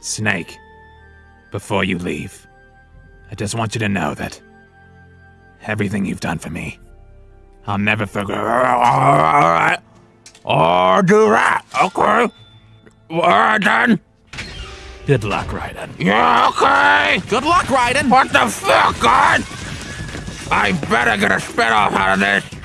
Snake, before you leave, I just want you to know that everything you've done for me, I'll never forget. Alright. I'll do that, okay? Raiden. Good luck, Raiden. Yeah, okay. Good luck, Raiden! What the fuck, God? I better get a spit off out of this.